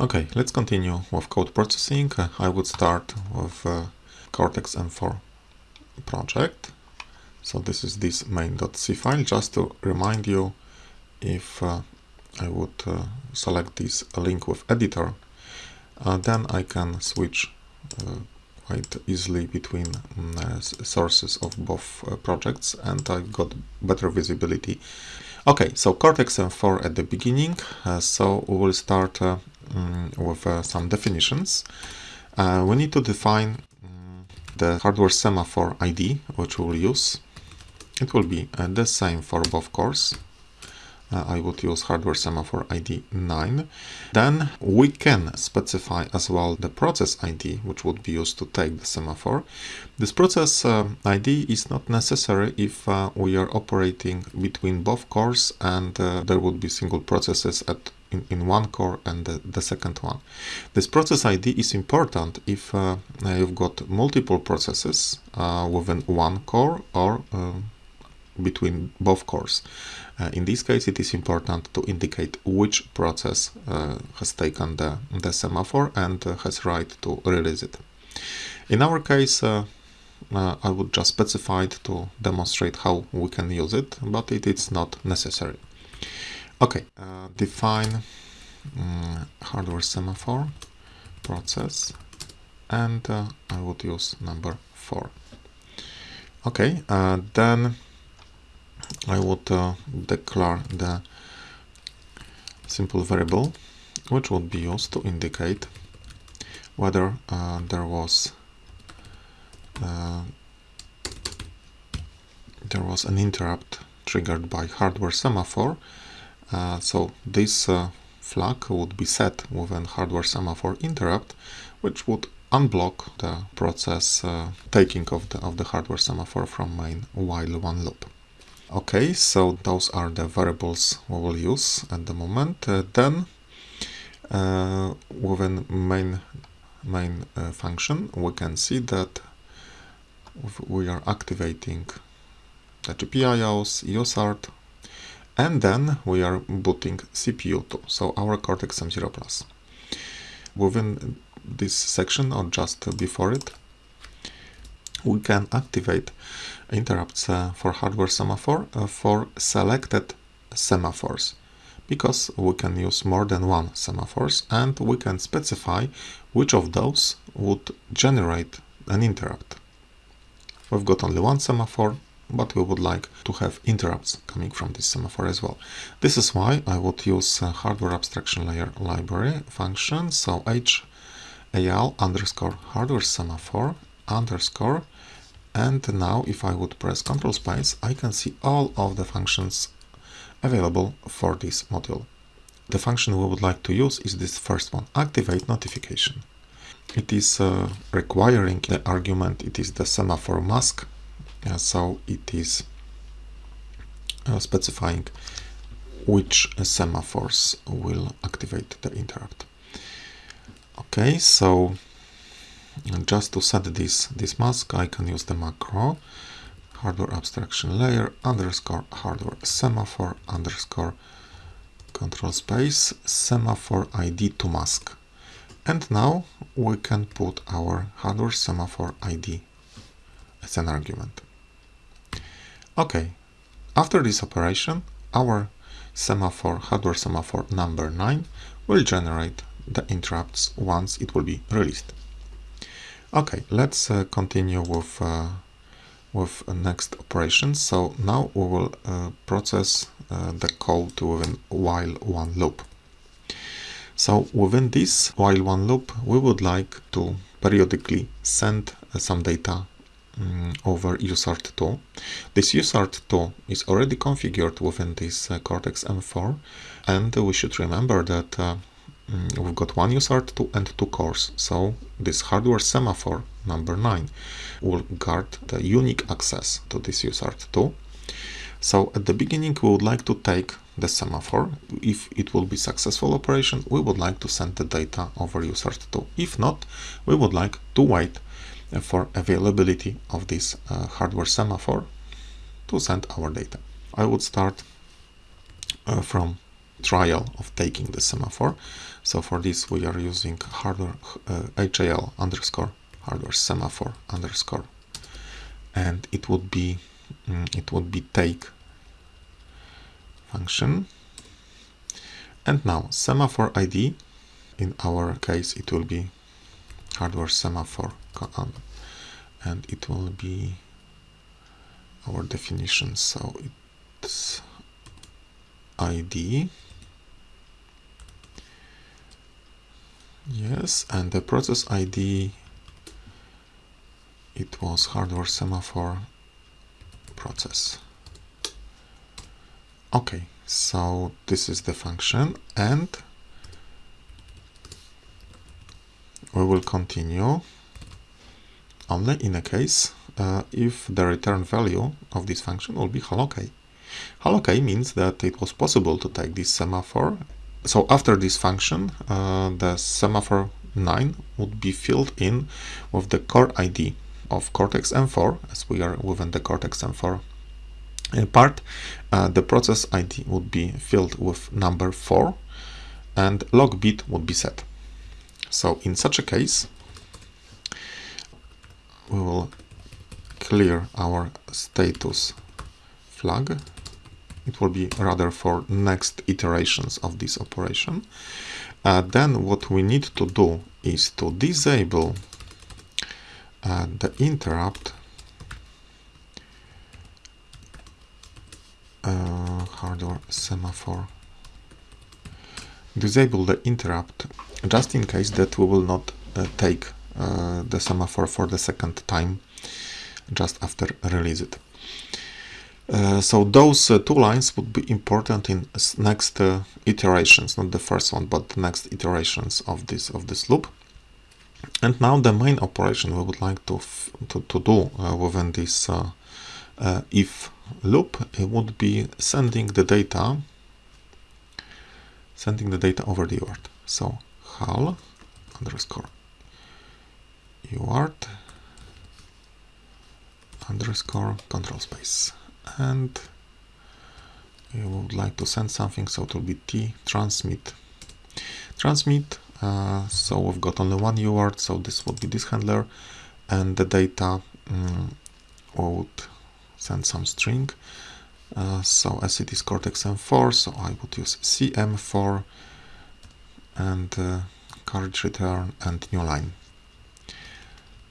Okay, let's continue with code processing. Uh, I would start with uh, Cortex M4 project. So this is this main.c file. Just to remind you, if uh, I would uh, select this link with editor, uh, then I can switch uh, quite easily between mm, sources of both projects and I got better visibility. Okay, so Cortex M4 at the beginning. so we will start um, with uh, some definitions. Uh, we need to define um, the hardware semaphore ID, which we will use. It will be uh, the same for both cores. Uh, I would use hardware semaphore ID 9. Then we can specify as well the process ID, which would be used to take the semaphore. This process uh, ID is not necessary if uh, we are operating between both cores and there would be single processes at in, in one core and the, the second one. This process ID is important if uh, you've got multiple processes uh, within one core or uh, between both cores. Uh, in this case, it is important to indicate which process uh, has taken the, the semaphore and uh, has right to release it. In our case, I would just specify it to demonstrate how we can use it, but it is not necessary. Okay, uh, define um, hardware semaphore process and uh, I would use number 4. Okay, uh, then I would uh, declare the simple variable which would be used to indicate whether uh, there was uh, there was an interrupt triggered by hardware semaphore so this uh, flag would be set with an hardware semaphore interrupt, which would unblock the process uh, taking of the, of the hardware semaphore from main while one loop. Okay, so those are the variables we will use at the moment. Uh, then uh, within main main uh, function we can see that we are activating the GPIOs, USART, and then we are booting CPU2, so our Cortex M0 Plus. Within this section or just before it, we can activate interrupts uh, for hardware semaphore uh, for selected semaphores because we can use more than one semaphores and we can specify which of those would generate an interrupt. We've got only one semaphore, but we would like to have interrupts coming from this semaphore as well. This is why I would use hardware abstraction layer library function, so HAL underscore hardware semaphore underscore and now if I would press control space I can see all of the functions available for this module. The function we would like to use is this first one, activate notification. It is uh, requiring the argument, it is the semaphore mask so it is uh, specifying which semaphores will activate the interrupt. Okay, so just to set this, this mask, I can use the macro hardware abstraction layer underscore hardware semaphore underscore control space semaphore ID to mask. And now we can put our hardware semaphore ID as an argument. Okay, after this operation, our semaphore, hardware semaphore number 9 will generate the interrupts once it will be released. Okay, let's uh, continue with uh, with next operation. So now we will uh, process uh, the code within while one loop. So within this while one loop, we would like to periodically send uh, some data um, over USART2. This USART2 is already configured within this uh, Cortex M4 and we should remember that uh, um, we've got one USART2 and two cores. So this hardware semaphore number 9 will guard the unique access to this USART2. So at the beginning we would like to take the semaphore. If it will be successful operation, we would like to send the data over USART2. If not, we would like to wait for availability of this uh, hardware semaphore to send our data. I would start uh, from trial of taking the semaphore. So for this we are using hardware uh, HAL underscore hardware semaphore underscore and it would be mm, it would be take function and now semaphore ID in our case it will be hardware semaphore and it will be our definition. So it's ID yes and the process ID it was hardware semaphore process. Okay so this is the function and we will continue only in a case uh, if the return value of this function will be HAL OK. Means that it was possible to take this semaphore. So after this function, uh, the semaphore 9 would be filled in with the core ID of Cortex M4, as we are within the Cortex M4 uh, part. Uh, the process ID would be filled with number 4 and log bit would be set. So in such a case, we will clear our status flag. It will be rather for next iterations of this operation. Uh, then what we need to do is to disable uh, the interrupt uh, hardware semaphore disable the interrupt just in case that we will not uh, take the semaphore for the second time just after release it. Uh, so those uh, two lines would be important in next uh, iterations, not the first one, but the next iterations of this of this loop. And now the main operation we would like to to, to, do uh, within this uh, if loop it would be sending the data sending the data over the UART. So HAL underscore UART underscore control space. And we would like to send something so it will be t transmit. Transmit uh, so we've got only one UART so this would be this handler. And the data um, would send some string. Uh, so as it is Cortex M4 so I would use CM4 and uh, carriage return and new line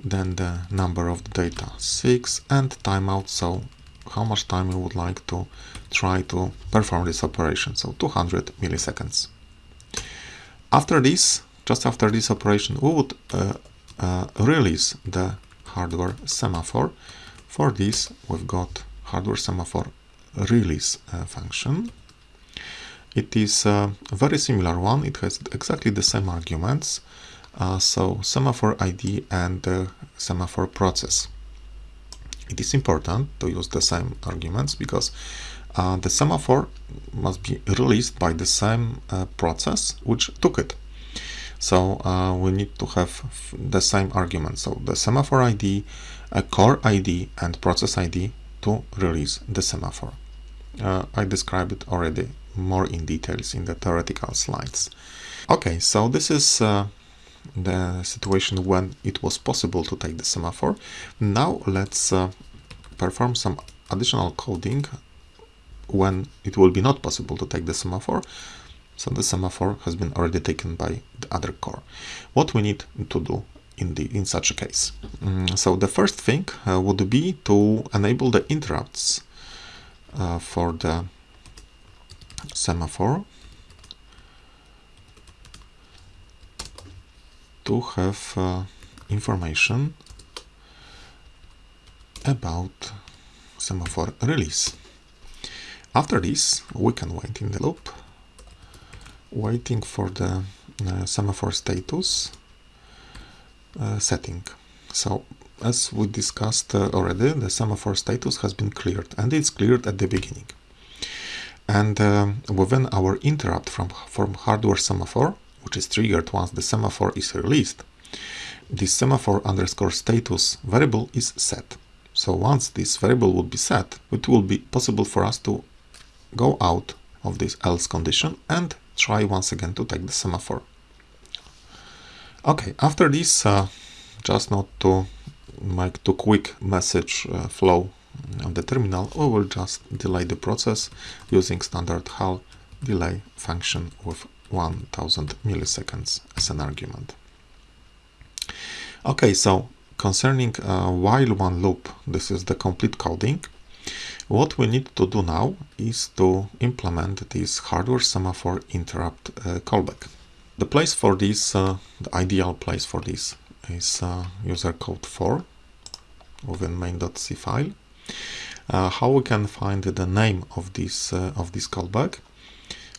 then the number of the data. 6 and timeout so how much time you would like to try to perform this operation? So 200 milliseconds. After this just after this operation we would uh, uh, release the hardware semaphore. For this we've got hardware semaphore release uh, function. It is a very similar one. It has exactly the same arguments uh, so semaphore ID and the semaphore process. It is important to use the same arguments because uh, the semaphore must be released by the same uh, process which took it. So uh, we need to have the same argument. So the semaphore ID, a core ID and process ID to release the semaphore. Uh, I described it already more in details in the theoretical slides. Okay, so this is uh, the situation when it was possible to take the semaphore. Now let's uh, perform some additional coding when it will be not possible to take the semaphore. So the semaphore has been already taken by the other core. What we need to do in the in such a case. Mm, so the first thing uh, would be to enable the interrupts uh, for the semaphore to have uh, information about semaphore release. After this, we can wait in the loop, waiting for the uh, semaphore status uh, setting. So, as we discussed uh, already, the semaphore status has been cleared, and it's cleared at the beginning. And um, within our interrupt from, from hardware semaphore, which is triggered once the semaphore is released, this semaphore underscore status variable is set. So once this variable would be set, it will be possible for us to go out of this else condition and try once again to take the semaphore. Okay, after this, uh, just not to make too quick message uh, flow on the terminal, we will just delay the process using standard HAL delay function with 1000 milliseconds as an argument. Okay, so concerning uh, while one loop, this is the complete coding. What we need to do now is to implement this hardware semaphore interrupt uh, callback. The place for this, uh, the ideal place for this is uh, user code 4 within main.c file. Uh, how we can find the name of this of this callback?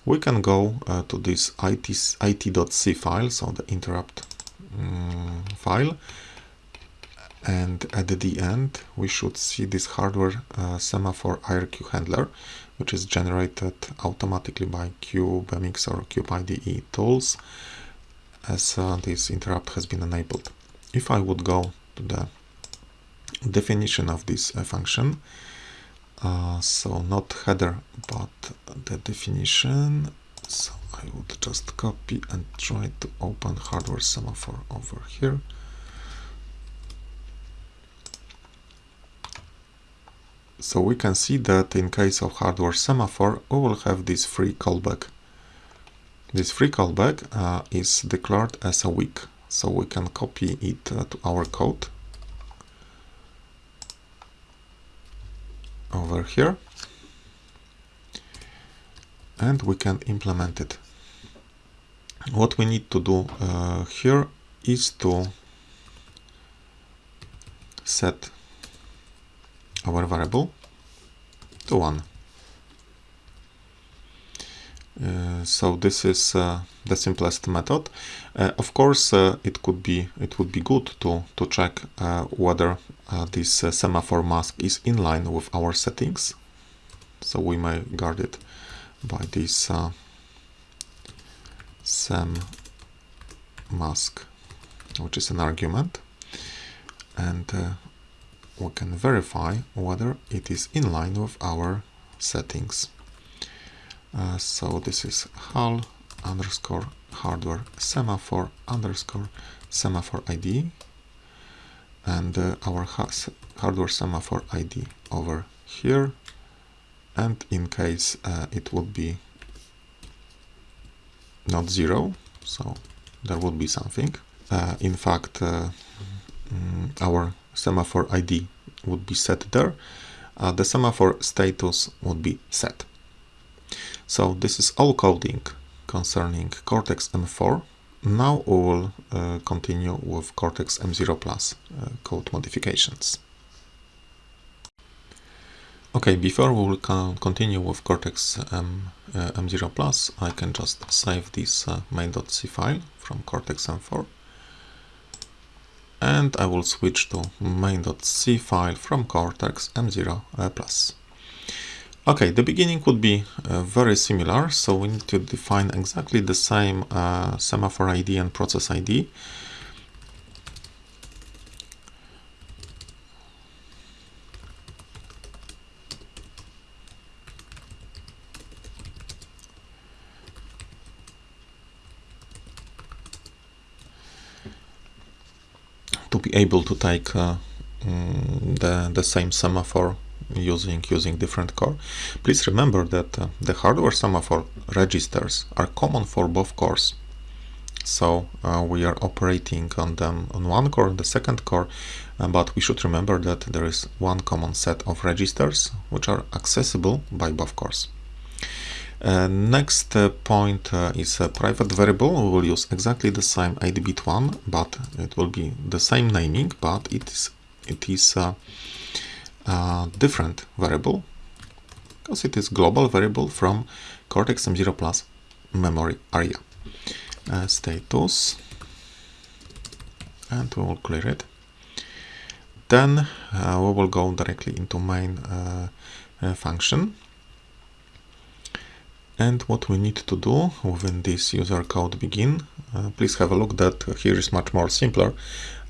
We can go uh, to this it, it.c file, so the interrupt um, file, and at the end we should see this hardware uh, semaphore IRQ handler which is generated automatically by CubeMX or CubeIDE tools as uh, this interrupt has been enabled. If I would go to the definition of this uh, function, uh, so not header but the definition, so I would just copy and try to open hardware semaphore over here. So we can see that in case of hardware semaphore, we will have this free callback. This free callback uh, is declared as a weak, so we can copy it uh, to our code over here and we can implement it. What we need to do uh, here is to set our variable to 1. Uh, so this is uh, the simplest method. Uh, of course, uh, it could be it would be good to to check uh, whether uh, this semaphore mask is in line with our settings. So we may guard it by this sem mask, which is an argument, and we can verify whether it is in line with our settings. Uh, so this is HAL underscore hardware semaphore underscore semaphore ID and uh, our hardware semaphore ID over here. And in case uh, it would be not zero so there would be something. Uh, in fact uh, mm, our semaphore ID would be set there, uh, the semaphore status would be set. So this is all coding concerning Cortex M4. Now we will uh, continue with Cortex M0 Plus uh, code modifications. Okay, before we will continue with Cortex M, uh, M0 Plus, I can just save this uh, main.c file from Cortex M4 and I will switch to main.c file from Cortex M0 uh, Plus. Okay, the beginning would be uh, very similar, so we need to define exactly the same uh, semaphore ID and process ID. to be able to take uh, mm, the, the same semaphore using using different core. Please remember that uh, the hardware semaphore registers are common for both cores. So uh, we are operating on them on one core, the second core, uh, but we should remember that there is one common set of registers which are accessible by both cores. Uh, next uh, point uh, is a private variable. We will use exactly the same 8-bit one, but it will be the same naming, but it is it is a different variable because it is global variable from Cortex M0 Plus memory area. Uh, status, and we will clear it. Then uh, we will go directly into main uh, function and what we need to do within this user code begin, uh, please have a look that here is much more simpler.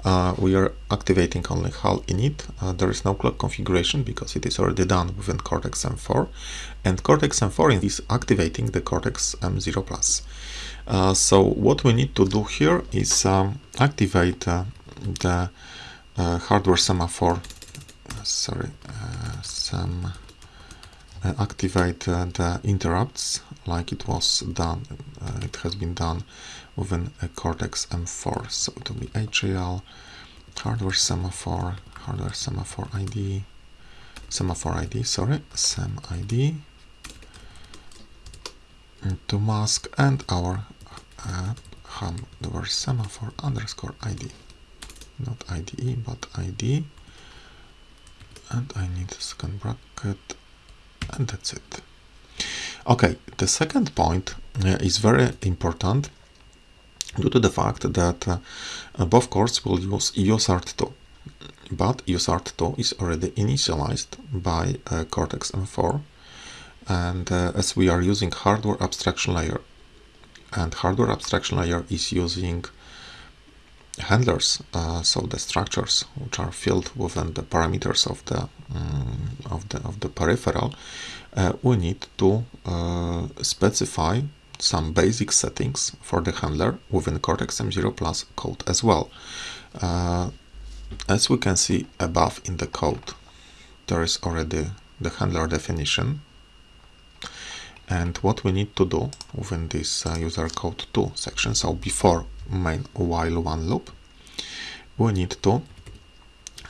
Uh, we are activating only HAL init. Uh, there is no clock configuration because it is already done within Cortex M4. And Cortex M4 is activating the Cortex M0 Plus. Uh, so what we need to do here is um, activate uh, the uh, hardware semaphore, sorry, some activate the interrupts like it was done, it has been done within a Cortex M4. So it will be HAL, hardware semaphore, hardware semaphore ID, semaphore ID, sorry, SEM ID, to mask and our uh, hardware semaphore underscore ID, not IDE, but ID, and I need a second bracket, and that's it. Okay, the second point uh, is very important due to the fact that uh, both cores will use USART2 but USART2 is already initialized by uh, Cortex M4 and uh, as we are using hardware abstraction layer and hardware abstraction layer is using handlers uh, so the structures which are filled within the parameters of the um, of the of the peripheral uh, we need to uh, specify some basic settings for the handler within Cortex M0 Plus code as well. Uh, as we can see above in the code, there is already the handler definition. And what we need to do within this uh, user code 2 section, so before main while one loop, we need to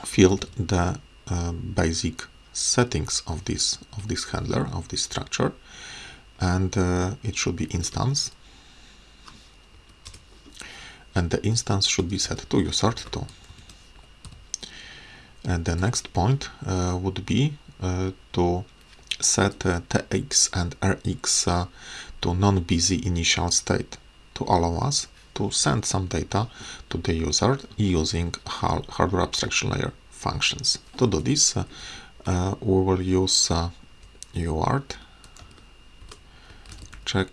fill the uh, basic settings of this of this handler of this structure and uh, it should be instance and the instance should be set to USART2 and the next point uh, would be uh, to set uh, TX and RX uh, to non-busy initial state to allow us to send some data to the user using hardware abstraction layer functions. To do this, uh, we will use UART check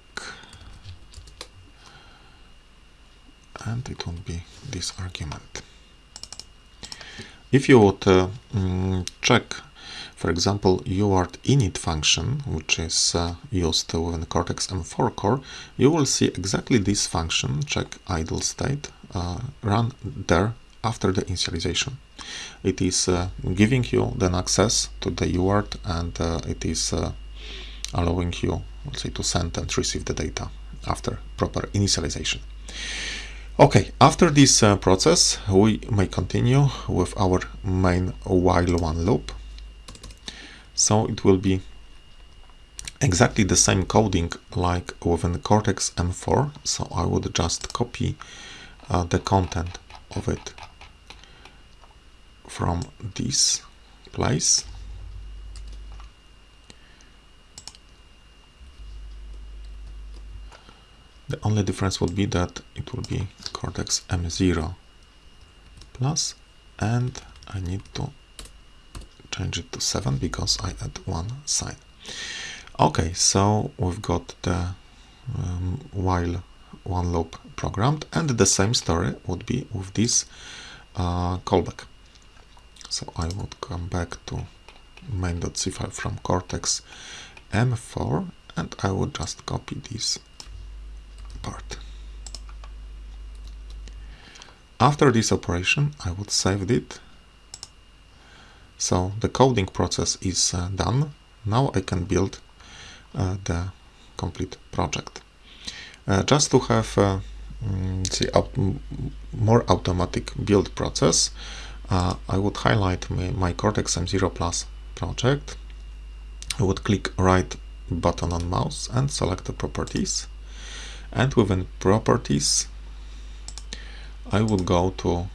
and it won't be this argument. If you would uh, mm, check, for example, UART init function, which is uh, used within Cortex M4 core, you will see exactly this function, check idle state, uh, run there after the initialization. It is uh, giving you then access to the UART and uh, it is uh, allowing you let's say to send and receive the data after proper initialization. Okay, after this uh, process, we may continue with our main while one loop. So it will be exactly the same coding like within Cortex M4. So I would just copy uh, the content of it from this place The only difference would be that it will be Cortex M0 plus and I need to change it to 7 because I add one sign. Okay, so we've got the um, while one loop programmed and the same story would be with this uh, callback. So I would come back to main.c file from Cortex M4 and I would just copy this After this operation, I would save it. So the coding process is uh, done. Now I can build uh, the complete project. Uh, just to have uh, mm, more automatic build process, uh, I would highlight my, my Cortex M0 Plus project. I would click right button on mouse and select the properties and within properties I would go to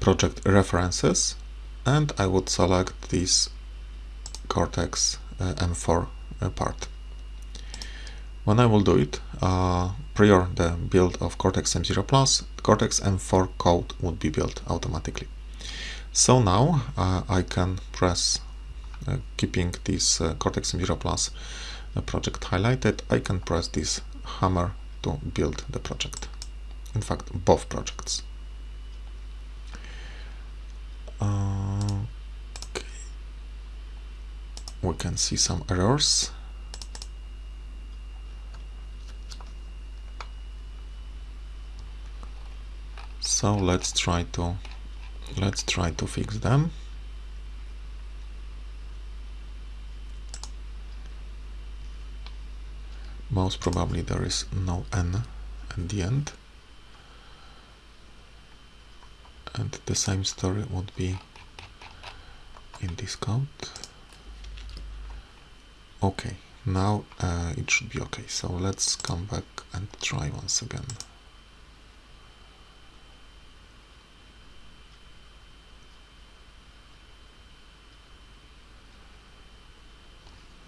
project references and I would select this Cortex uh, M4 uh, part. When I will do it, uh, prior the build of Cortex M0 Plus, Cortex M4 code would be built automatically. So now uh, I can press, uh, keeping this uh, Cortex M0 Plus project highlighted, I can press this hammer to build the project. in fact both projects. Uh, okay. We can see some errors. So let's try to let's try to fix them. Most probably there is no n at the end. And the same story would be in this code okay now uh, it should be okay. So let's come back and try once again.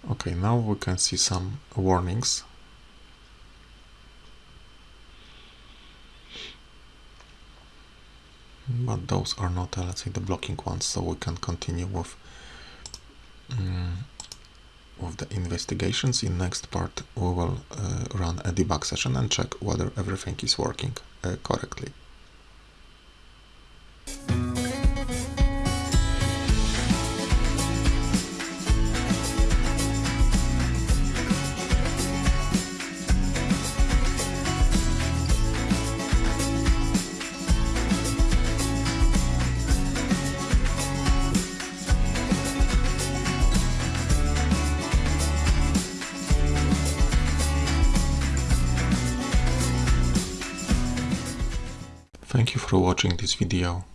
Okay now we can see some warnings but those are not uh, let's say the blocking ones so we can continue with um, with the investigations. In next part we will uh, run a debug session and check whether everything is working uh, correctly watching this video.